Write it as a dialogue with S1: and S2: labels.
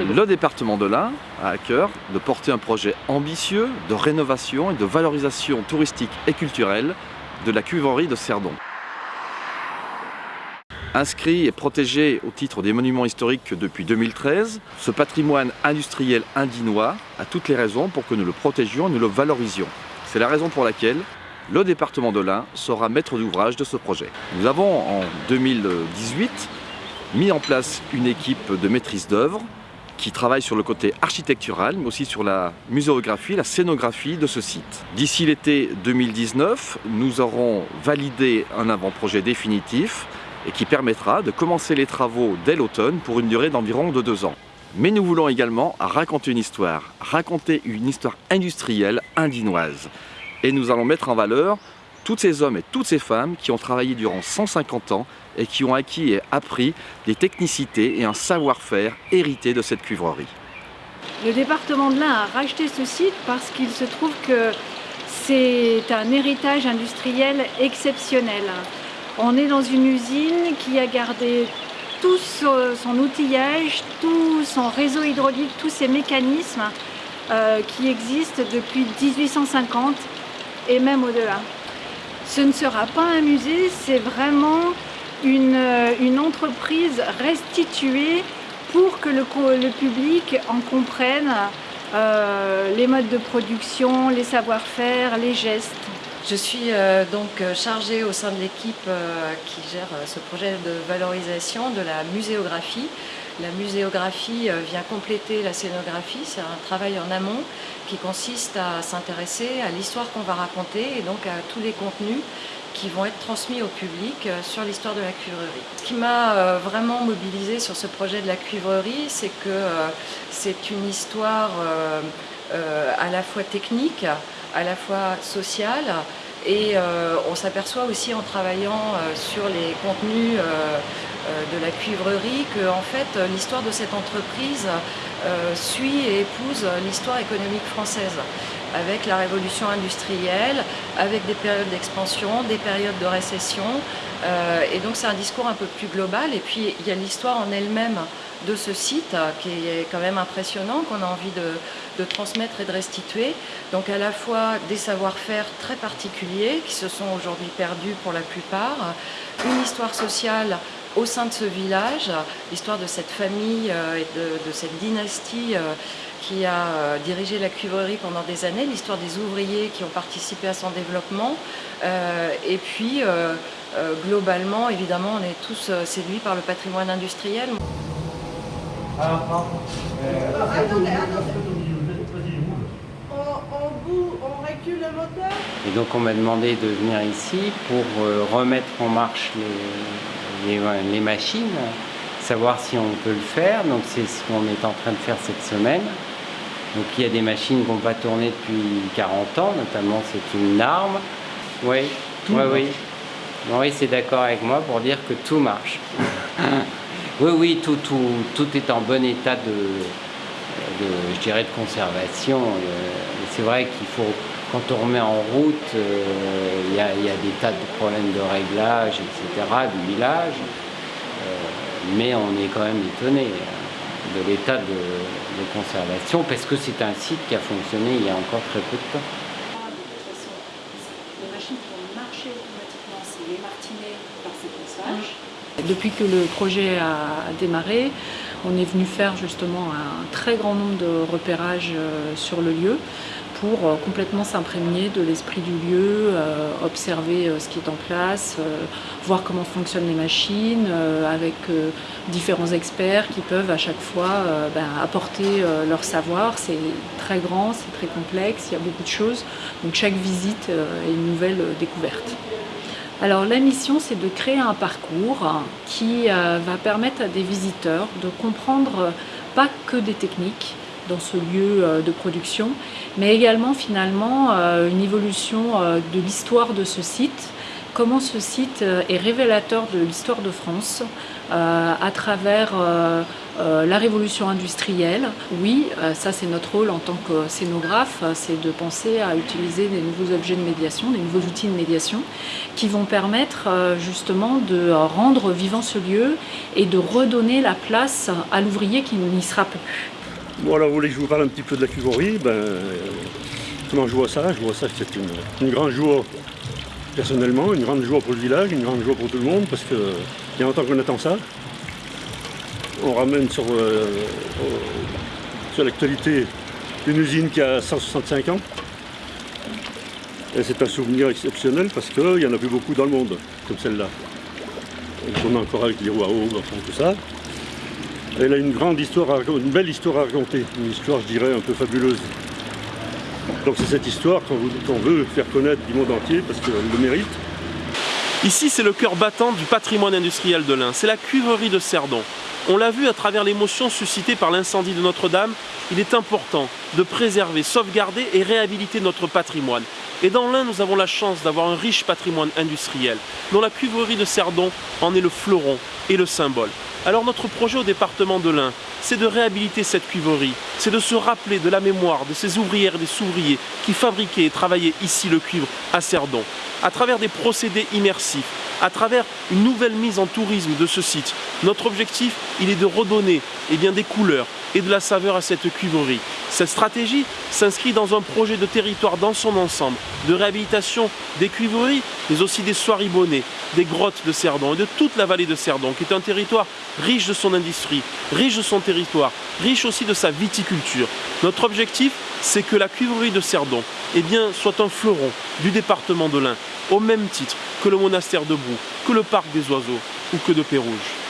S1: Le département de l'Ain a à cœur de porter un projet ambitieux de rénovation et de valorisation touristique et culturelle de la cuivrerie de Cerdon. Inscrit et protégé au titre des monuments historiques depuis 2013, ce patrimoine industriel indinois a toutes les raisons pour que nous le protégions et nous le valorisions. C'est la raison pour laquelle le département de l'Ain sera maître d'ouvrage de ce projet. Nous avons en 2018 mis en place une équipe de maîtrise d'œuvre qui travaille sur le côté architectural, mais aussi sur la muséographie, la scénographie de ce site. D'ici l'été 2019, nous aurons validé un avant-projet définitif et qui permettra de commencer les travaux dès l'automne pour une durée d'environ de deux ans. Mais nous voulons également raconter une histoire, raconter une histoire industrielle indinoise. Et nous allons mettre en valeur tous ces hommes et toutes ces femmes qui ont travaillé durant 150 ans et qui ont acquis et appris des technicités et un savoir-faire hérité de cette cuivrerie.
S2: Le département de l'Ain a racheté ce site parce qu'il se trouve que c'est un héritage industriel exceptionnel. On est dans une usine qui a gardé tout son outillage, tout son réseau hydraulique, tous ses mécanismes euh, qui existent depuis 1850 et même au-delà. Ce ne sera pas un musée, c'est vraiment une, une, entreprise restituée pour que le, le public en comprenne euh, les modes de production, les savoir-faire, les gestes.
S3: Je suis euh, donc chargée au sein de l'équipe euh, qui gère euh, ce projet de valorisation de la muséographie. La muséographie euh, vient compléter la scénographie, c'est un travail en amont qui consiste à s'intéresser à l'histoire qu'on va raconter et donc à tous les contenus qui vont être transmis au public euh, sur l'histoire de la cuivrerie. Ce qui m'a euh, vraiment mobilisée sur ce projet de la cuivrerie, c'est que euh, c'est une histoire à la fois technique, à la fois sociale, et on s'aperçoit aussi en travaillant sur les contenus de la cuivrerie que en fait l'histoire de cette entreprise suit et épouse l'histoire économique française avec la révolution industrielle, avec des périodes d'expansion, des périodes de récession. Euh, et donc c'est un discours un peu plus global. Et puis il y a l'histoire en elle-même de ce site qui est quand même impressionnant, qu'on a envie de, de, transmettre et de restituer. Donc à la fois des savoir-faire très particuliers qui se sont aujourd'hui perdus pour la plupart, une histoire sociale au sein de ce village, l'histoire de cette famille euh, et de, de cette dynastie euh, qui a euh, dirigé la cuivrerie pendant des années, l'histoire des ouvriers qui ont participé à son développement. et puis, globalement, évidemment, on est tous séduits par le patrimoine industriel.
S4: Et donc on m'a demandé de venir ici pour remettre en marche les, les, les machines, savoir si on peut le faire. Donc c'est ce qu'on est en train de faire cette semaine. Donc il y a des machines qu'on va tourner depuis 40 ans, notamment c'est une arme. Oui, oui, oui. Oui, c'est d'accord avec moi pour dire que tout marche. oui, oui, tout, tout, tout est en bon état de, de je dirais, de conservation. Euh, c'est vrai qu'il faut, quand on remet en route, euh, il y, a, y, a, des tas de problèmes de réglage, etc., du village. Euh, mais on est quand même étonné de l'état de, de, conservation parce que c'est un site qui a fonctionné il y a encore très peu de temps.
S2: Les machines qui vont marcher automatiquement, c'est les martinets par séquençage. Depuis que le projet a démarré, on est venu faire justement un très grand nombre de repérages sur le lieu pour euh, complètement s'imprégner de l'esprit du lieu, euh, observer euh, ce qui est en place, voir comment fonctionnent les machines, avec différents experts qui peuvent à chaque fois ben, apporter leur savoir. C'est très grand, c'est très complexe, il y a beaucoup de choses. Donc chaque visite est une nouvelle découverte. Alors la mission c'est de créer un parcours qui va permettre à des visiteurs de comprendre pas que des techniques, dans ce lieu euh, de production, mais également finalement euh, une évolution euh, de l'histoire de ce site comment ce site est révélateur de l'histoire de France à travers la révolution industrielle. Oui, ça c'est notre rôle en tant que scénographe, c'est de penser à utiliser des nouveaux objets de médiation, des nouveaux outils de médiation qui vont permettre justement de rendre vivant ce lieu et de redonner la place à l'ouvrier qui n'y sera plus.
S5: Bon alors vous voulez que je vous parle un petit peu de la cuvorie ben, Comment je vois ça? Je vois ça que c'est une, grande joie personnellement, une grande joie pour le village, une grande joie pour tout le monde parce qu'il y a longtemps qu'on attend ça. On ramène sur, euh, sur l'actualité une usine qui a 165 ans. Et c'est un souvenir exceptionnel parce qu'il n'y en a plus beaucoup dans le monde comme celle-là. On tourne encore avec les roues à eau, tout ça. Elle a une grande histoire, à, une belle histoire à raconter, une histoire, je dirais, un peu fabuleuse. Donc c'est cette histoire qu'on veut faire connaître du monde entier parce qu'elle le mérite.
S6: Ici, c'est le cœur battant du patrimoine industriel de l'Ain. C'est la cuverie de Cerdon. On l'a vu à travers l'émotion suscitée par l'incendie de Notre-Dame, il est important de préserver, sauvegarder et réhabiliter notre patrimoine. Et dans l'Ain, nous avons la chance d'avoir un riche patrimoine industriel, dont la cuverie de Cerdon en est le fleuron et le symbole. Alors notre projet au département de l'Ain, c'est de réhabiliter cette cuivrerie, c'est de se rappeler de la mémoire de ces ouvrières et des ouvriers qui fabriquaient et travaillaient ici le cuivre à Cerdon, à travers des procédés immersifs, à travers une nouvelle mise en tourisme de ce site. Notre objectif, il est de redonner eh des couleurs et de la saveur à cette cuivrerie. Cette stratégie s'inscrit dans un projet de territoire dans son ensemble, de réhabilitation des cuivreries, mais aussi des soieries bonnet, des grottes de Cerdon et de toute la vallée de Cerdon, qui est un territoire riche de son industrie, riche de son territoire, riche aussi de sa viticulture. Notre objectif, c'est que la cuivrerie de Cerdon eh soit un fleuron du département de l'Ain, au même titre que le monastère de que le parc des oiseaux ou que de Pérouge.